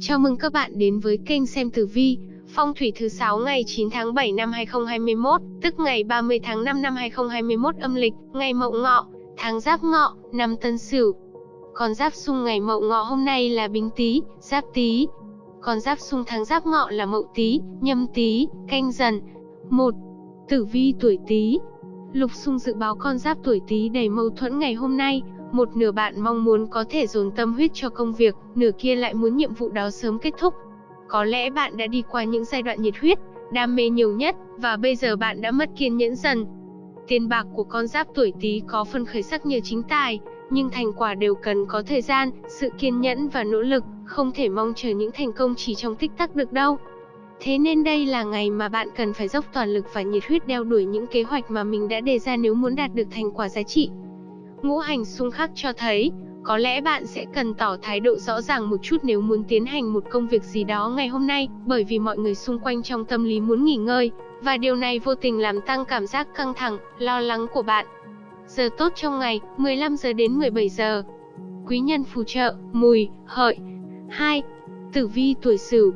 Chào mừng các bạn đến với kênh xem tử vi, phong thủy thứ 6 ngày 9 tháng 7 năm 2021, tức ngày 30 tháng 5 năm 2021 âm lịch, ngày Mậu Ngọ, tháng Giáp Ngọ, năm Tân Sửu. Con giáp xung ngày Mậu Ngọ hôm nay là Bính Tý, Giáp Tý. Con giáp xung tháng Giáp Ngọ là Mậu Tý, Nhâm Tý, Canh Dần. 1. Tử vi tuổi Tý. Lục xung dự báo con giáp tuổi Tý đầy mâu thuẫn ngày hôm nay, một nửa bạn mong muốn có thể dồn tâm huyết cho công việc, nửa kia lại muốn nhiệm vụ đó sớm kết thúc. Có lẽ bạn đã đi qua những giai đoạn nhiệt huyết, đam mê nhiều nhất, và bây giờ bạn đã mất kiên nhẫn dần. Tiền bạc của con giáp tuổi Tý có phần khởi sắc nhờ chính tài, nhưng thành quả đều cần có thời gian, sự kiên nhẫn và nỗ lực, không thể mong chờ những thành công chỉ trong tích tắc được đâu. Thế nên đây là ngày mà bạn cần phải dốc toàn lực và nhiệt huyết đeo đuổi những kế hoạch mà mình đã đề ra nếu muốn đạt được thành quả giá trị. Ngũ hành xung khắc cho thấy, có lẽ bạn sẽ cần tỏ thái độ rõ ràng một chút nếu muốn tiến hành một công việc gì đó ngày hôm nay, bởi vì mọi người xung quanh trong tâm lý muốn nghỉ ngơi, và điều này vô tình làm tăng cảm giác căng thẳng, lo lắng của bạn. Giờ tốt trong ngày, 15 giờ đến 17 giờ. Quý nhân phù trợ, mùi, hợi. 2. Tử vi tuổi Sửu.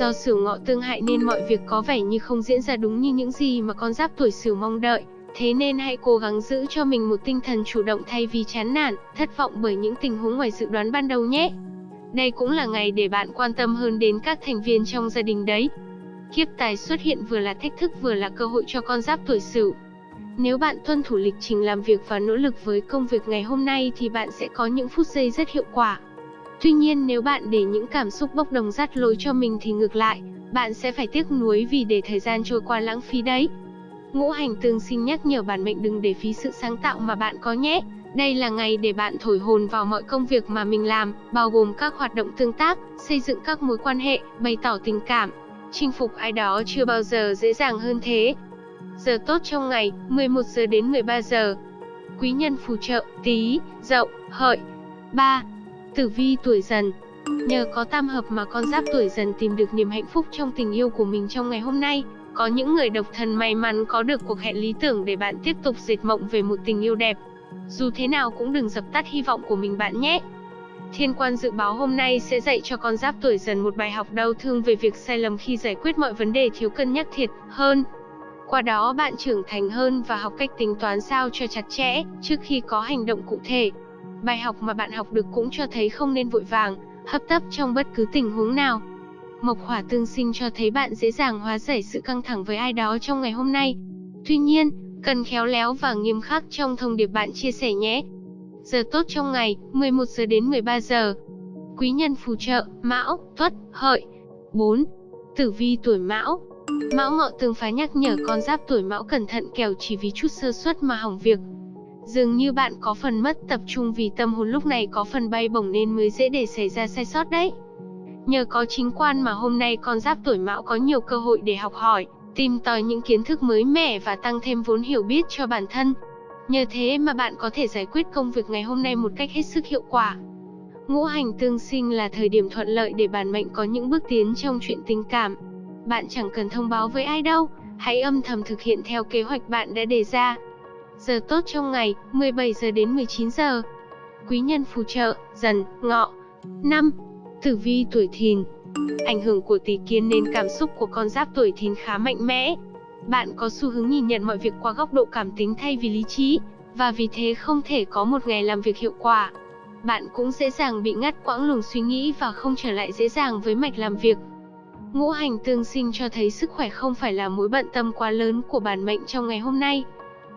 Do Sửu Ngọ tương hại nên mọi việc có vẻ như không diễn ra đúng như những gì mà con giáp tuổi Sửu mong đợi. Thế nên hãy cố gắng giữ cho mình một tinh thần chủ động thay vì chán nản, thất vọng bởi những tình huống ngoài dự đoán ban đầu nhé. Đây cũng là ngày để bạn quan tâm hơn đến các thành viên trong gia đình đấy. Kiếp tài xuất hiện vừa là thách thức vừa là cơ hội cho con giáp tuổi Sửu. Nếu bạn tuân thủ lịch trình làm việc và nỗ lực với công việc ngày hôm nay thì bạn sẽ có những phút giây rất hiệu quả. Tuy nhiên nếu bạn để những cảm xúc bốc đồng dắt lối cho mình thì ngược lại, bạn sẽ phải tiếc nuối vì để thời gian trôi qua lãng phí đấy. Ngũ hành tương sinh nhắc nhở bản mệnh đừng để phí sự sáng tạo mà bạn có nhé. Đây là ngày để bạn thổi hồn vào mọi công việc mà mình làm, bao gồm các hoạt động tương tác, xây dựng các mối quan hệ, bày tỏ tình cảm. Chinh phục ai đó chưa bao giờ dễ dàng hơn thế. Giờ tốt trong ngày, 11 giờ đến 13 giờ. Quý nhân phù trợ, tí, dậu, hợi. 3. Tử vi tuổi dần Nhờ có tam hợp mà con giáp tuổi dần tìm được niềm hạnh phúc trong tình yêu của mình trong ngày hôm nay. Có những người độc thân may mắn có được cuộc hẹn lý tưởng để bạn tiếp tục dệt mộng về một tình yêu đẹp. Dù thế nào cũng đừng dập tắt hy vọng của mình bạn nhé. Thiên quan dự báo hôm nay sẽ dạy cho con giáp tuổi dần một bài học đau thương về việc sai lầm khi giải quyết mọi vấn đề thiếu cân nhắc thiệt hơn. Qua đó bạn trưởng thành hơn và học cách tính toán sao cho chặt chẽ trước khi có hành động cụ thể. Bài học mà bạn học được cũng cho thấy không nên vội vàng, hấp tấp trong bất cứ tình huống nào. Mộc hỏa tương sinh cho thấy bạn dễ dàng hóa giải sự căng thẳng với ai đó trong ngày hôm nay. Tuy nhiên, cần khéo léo và nghiêm khắc trong thông điệp bạn chia sẻ nhé. Giờ tốt trong ngày, 11 giờ đến 13 giờ. Quý nhân phù trợ, Mão, Tuất, Hợi. 4. Tử vi tuổi Mão. Mão Ngọ tương phá nhắc nhở con giáp tuổi Mão cẩn thận kẻo chỉ vì chút sơ suất mà hỏng việc. Dường như bạn có phần mất tập trung vì tâm hồn lúc này có phần bay bổng nên mới dễ để xảy ra sai sót đấy. Nhờ có chính quan mà hôm nay con giáp tuổi mão có nhiều cơ hội để học hỏi, tìm tòi những kiến thức mới mẻ và tăng thêm vốn hiểu biết cho bản thân. Nhờ thế mà bạn có thể giải quyết công việc ngày hôm nay một cách hết sức hiệu quả. Ngũ hành tương sinh là thời điểm thuận lợi để bản mệnh có những bước tiến trong chuyện tình cảm. Bạn chẳng cần thông báo với ai đâu, hãy âm thầm thực hiện theo kế hoạch bạn đã đề ra. Giờ tốt trong ngày, 17 giờ đến 19 giờ. Quý nhân phù trợ, dần, ngọ. 5. Tử vi tuổi thìn Ảnh hưởng của tỷ kiến nên cảm xúc của con giáp tuổi thìn khá mạnh mẽ. Bạn có xu hướng nhìn nhận mọi việc qua góc độ cảm tính thay vì lý trí, và vì thế không thể có một ngày làm việc hiệu quả. Bạn cũng dễ dàng bị ngắt quãng luồng suy nghĩ và không trở lại dễ dàng với mạch làm việc. Ngũ hành tương sinh cho thấy sức khỏe không phải là mối bận tâm quá lớn của bản mệnh trong ngày hôm nay.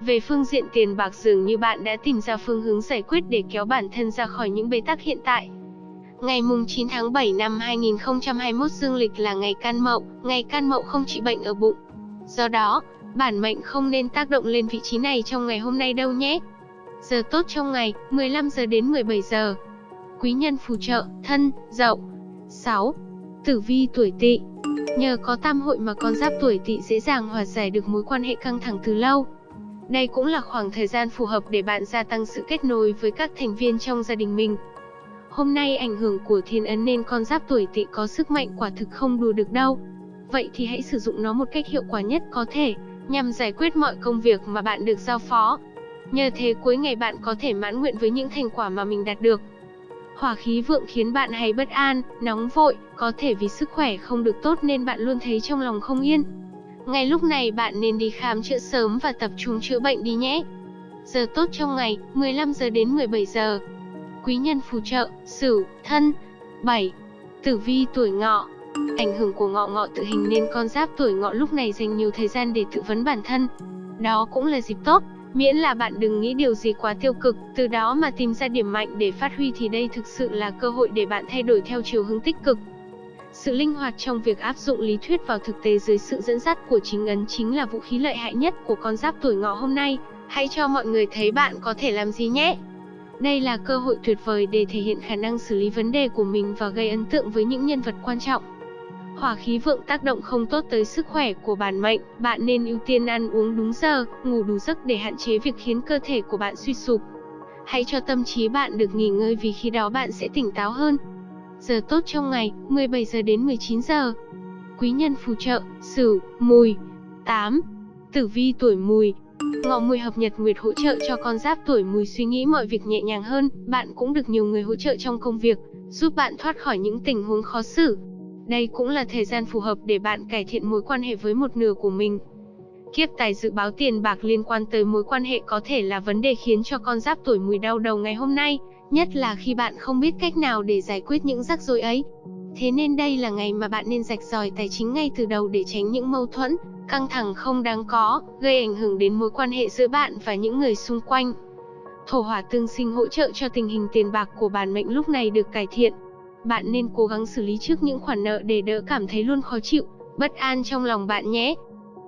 Về phương diện tiền bạc dường như bạn đã tìm ra phương hướng giải quyết để kéo bản thân ra khỏi những bế tắc hiện tại. Ngày mùng 9 tháng 7 năm 2021 dương lịch là ngày can mậu, ngày can mậu không trị bệnh ở bụng. Do đó, bản mệnh không nên tác động lên vị trí này trong ngày hôm nay đâu nhé. Giờ tốt trong ngày, 15 giờ đến 17 giờ. Quý nhân phù trợ, thân, dậu. 6. Tử vi tuổi tỵ Nhờ có tam hội mà con giáp tuổi tỵ dễ dàng hòa giải được mối quan hệ căng thẳng từ lâu. Đây cũng là khoảng thời gian phù hợp để bạn gia tăng sự kết nối với các thành viên trong gia đình mình. Hôm nay ảnh hưởng của thiên ấn nên con giáp tuổi tỵ có sức mạnh quả thực không đùa được đâu. Vậy thì hãy sử dụng nó một cách hiệu quả nhất có thể, nhằm giải quyết mọi công việc mà bạn được giao phó. Nhờ thế cuối ngày bạn có thể mãn nguyện với những thành quả mà mình đạt được. Hỏa khí vượng khiến bạn hay bất an, nóng vội, có thể vì sức khỏe không được tốt nên bạn luôn thấy trong lòng không yên. Ngay lúc này bạn nên đi khám chữa sớm và tập trung chữa bệnh đi nhé. Giờ tốt trong ngày, 15 giờ đến 17 giờ. Quý nhân phù trợ, Sửu, Thân. 7. Tử vi tuổi Ngọ. Ảnh hưởng của ngọ ngọ tự hình nên con giáp tuổi Ngọ lúc này dành nhiều thời gian để tự vấn bản thân. Đó cũng là dịp tốt, miễn là bạn đừng nghĩ điều gì quá tiêu cực, từ đó mà tìm ra điểm mạnh để phát huy thì đây thực sự là cơ hội để bạn thay đổi theo chiều hướng tích cực. Sự linh hoạt trong việc áp dụng lý thuyết vào thực tế dưới sự dẫn dắt của chính ấn chính là vũ khí lợi hại nhất của con giáp tuổi Ngọ hôm nay. Hãy cho mọi người thấy bạn có thể làm gì nhé. Đây là cơ hội tuyệt vời để thể hiện khả năng xử lý vấn đề của mình và gây ấn tượng với những nhân vật quan trọng. Hỏa khí vượng tác động không tốt tới sức khỏe của bản mệnh, bạn nên ưu tiên ăn uống đúng giờ, ngủ đủ giấc để hạn chế việc khiến cơ thể của bạn suy sụp. Hãy cho tâm trí bạn được nghỉ ngơi vì khi đó bạn sẽ tỉnh táo hơn. Giờ tốt trong ngày, 17 giờ đến 19 giờ. Quý nhân phù trợ, Sửu, Mùi. 8. Tử vi tuổi Mùi, Ngọ mùi hợp nhật nguyệt hỗ trợ cho con giáp tuổi mùi suy nghĩ mọi việc nhẹ nhàng hơn, bạn cũng được nhiều người hỗ trợ trong công việc, giúp bạn thoát khỏi những tình huống khó xử. Đây cũng là thời gian phù hợp để bạn cải thiện mối quan hệ với một nửa của mình. Kiếp tài dự báo tiền bạc liên quan tới mối quan hệ có thể là vấn đề khiến cho con giáp tuổi mùi đau đầu ngày hôm nay, nhất là khi bạn không biết cách nào để giải quyết những rắc rối ấy. Thế nên đây là ngày mà bạn nên rạch ròi tài chính ngay từ đầu để tránh những mâu thuẫn, căng thẳng không đáng có, gây ảnh hưởng đến mối quan hệ giữa bạn và những người xung quanh. Thổ hỏa tương sinh hỗ trợ cho tình hình tiền bạc của bản mệnh lúc này được cải thiện. Bạn nên cố gắng xử lý trước những khoản nợ để đỡ cảm thấy luôn khó chịu, bất an trong lòng bạn nhé.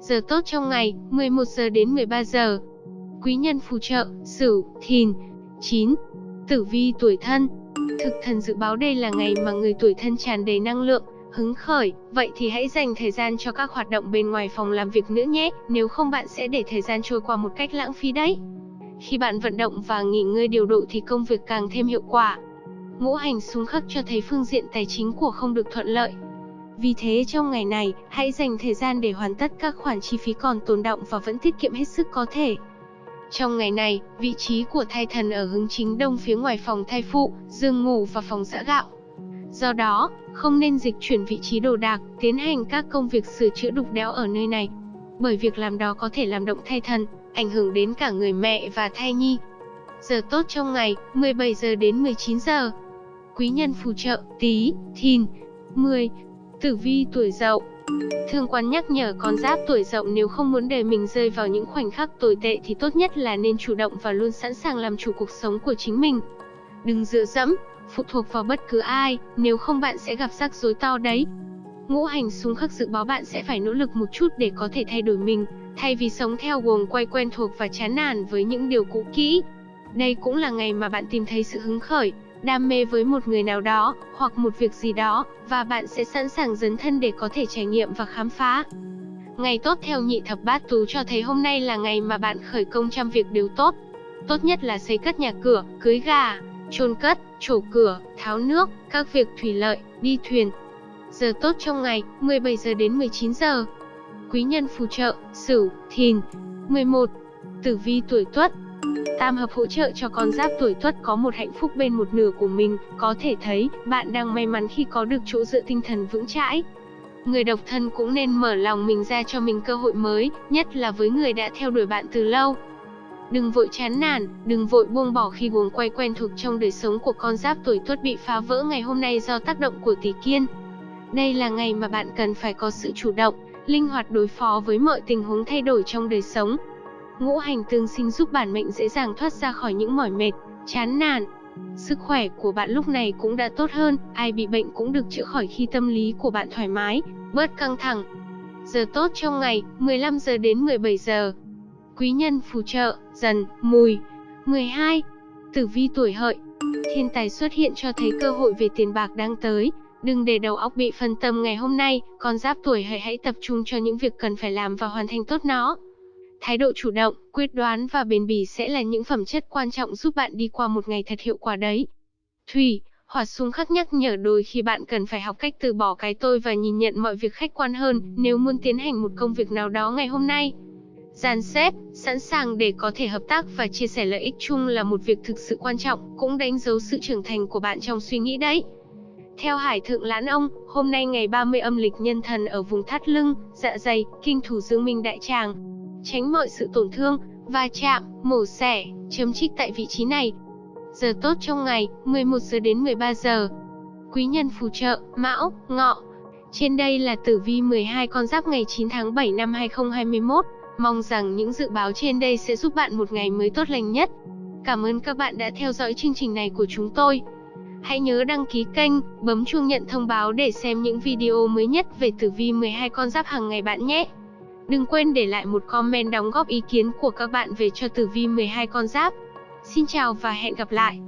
Giờ tốt trong ngày, 11 giờ đến 13 giờ. Quý nhân phù trợ, Sửu, Thìn. 9. Tử vi tuổi thân. Thực thần dự báo đây là ngày mà người tuổi thân tràn đầy năng lượng, hứng khởi, vậy thì hãy dành thời gian cho các hoạt động bên ngoài phòng làm việc nữa nhé, nếu không bạn sẽ để thời gian trôi qua một cách lãng phí đấy. Khi bạn vận động và nghỉ ngơi điều độ thì công việc càng thêm hiệu quả. Ngũ hành xung khắc cho thấy phương diện tài chính của không được thuận lợi. Vì thế trong ngày này, hãy dành thời gian để hoàn tất các khoản chi phí còn tồn động và vẫn tiết kiệm hết sức có thể. Trong ngày này, vị trí của thai thần ở hướng chính đông phía ngoài phòng thai phụ, giường ngủ và phòng giã gạo. Do đó, không nên dịch chuyển vị trí đồ đạc, tiến hành các công việc sửa chữa đục đẽo ở nơi này. Bởi việc làm đó có thể làm động thai thần, ảnh hưởng đến cả người mẹ và thai nhi. Giờ tốt trong ngày, 17 giờ đến 19 giờ. Quý nhân phù trợ, tí, thìn. 10. Tử vi tuổi dậu Thương quan nhắc nhở con giáp tuổi dậu nếu không muốn để mình rơi vào những khoảnh khắc tồi tệ thì tốt nhất là nên chủ động và luôn sẵn sàng làm chủ cuộc sống của chính mình. Đừng dựa dẫm, phụ thuộc vào bất cứ ai, nếu không bạn sẽ gặp rắc rối to đấy. Ngũ hành xung khắc dự báo bạn sẽ phải nỗ lực một chút để có thể thay đổi mình, thay vì sống theo guồng quay quen thuộc và chán nản với những điều cũ kỹ. Đây cũng là ngày mà bạn tìm thấy sự hứng khởi, đam mê với một người nào đó, hoặc một việc gì đó, và bạn sẽ sẵn sàng dấn thân để có thể trải nghiệm và khám phá. Ngày tốt theo nhị thập bát tú cho thấy hôm nay là ngày mà bạn khởi công trăm việc đều tốt. Tốt nhất là xây cất nhà cửa, cưới gà, chôn cất, trổ cửa, tháo nước, các việc thủy lợi, đi thuyền. Giờ tốt trong ngày, 17 giờ đến 19 giờ. Quý nhân phù trợ, Sửu, Thìn. 11. Tử vi tuổi Tuất. Tam hợp hỗ trợ cho con giáp tuổi Tuất có một hạnh phúc bên một nửa của mình, có thể thấy bạn đang may mắn khi có được chỗ dựa tinh thần vững chãi. Người độc thân cũng nên mở lòng mình ra cho mình cơ hội mới, nhất là với người đã theo đuổi bạn từ lâu. Đừng vội chán nản, đừng vội buông bỏ khi guồng quay quen thuộc trong đời sống của con giáp tuổi tuất bị phá vỡ ngày hôm nay do tác động của tỷ kiên. Đây là ngày mà bạn cần phải có sự chủ động, linh hoạt đối phó với mọi tình huống thay đổi trong đời sống. Ngũ hành tương sinh giúp bản mệnh dễ dàng thoát ra khỏi những mỏi mệt, chán nản. Sức khỏe của bạn lúc này cũng đã tốt hơn, ai bị bệnh cũng được chữa khỏi khi tâm lý của bạn thoải mái, bớt căng thẳng. Giờ tốt trong ngày, 15 giờ đến 17 giờ quý nhân phù trợ, dần, mùi. 12. Tử vi tuổi hợi Thiên tài xuất hiện cho thấy cơ hội về tiền bạc đang tới. Đừng để đầu óc bị phân tâm ngày hôm nay, con giáp tuổi hợi hãy tập trung cho những việc cần phải làm và hoàn thành tốt nó. Thái độ chủ động, quyết đoán và bền bỉ sẽ là những phẩm chất quan trọng giúp bạn đi qua một ngày thật hiệu quả đấy. Thủy, hỏa xung khắc nhắc nhở đôi khi bạn cần phải học cách từ bỏ cái tôi và nhìn nhận mọi việc khách quan hơn nếu muốn tiến hành một công việc nào đó ngày hôm nay. gian xếp, sẵn sàng để có thể hợp tác và chia sẻ lợi ích chung là một việc thực sự quan trọng, cũng đánh dấu sự trưởng thành của bạn trong suy nghĩ đấy. Theo Hải Thượng Lãn Ông, hôm nay ngày 30 âm lịch nhân thần ở vùng thắt lưng, dạ dày, kinh thủ dương minh đại tràng. Tránh mọi sự tổn thương, va chạm, mổ xẻ, chấm trích tại vị trí này. Giờ tốt trong ngày, 11 giờ đến 13 giờ. Quý nhân phù trợ, Mão, Ngọ. Trên đây là tử vi 12 con giáp ngày 9 tháng 7 năm 2021. Mong rằng những dự báo trên đây sẽ giúp bạn một ngày mới tốt lành nhất. Cảm ơn các bạn đã theo dõi chương trình này của chúng tôi. Hãy nhớ đăng ký kênh, bấm chuông nhận thông báo để xem những video mới nhất về tử vi 12 con giáp hàng ngày bạn nhé. Đừng quên để lại một comment đóng góp ý kiến của các bạn về cho tử vi 12 con giáp. Xin chào và hẹn gặp lại.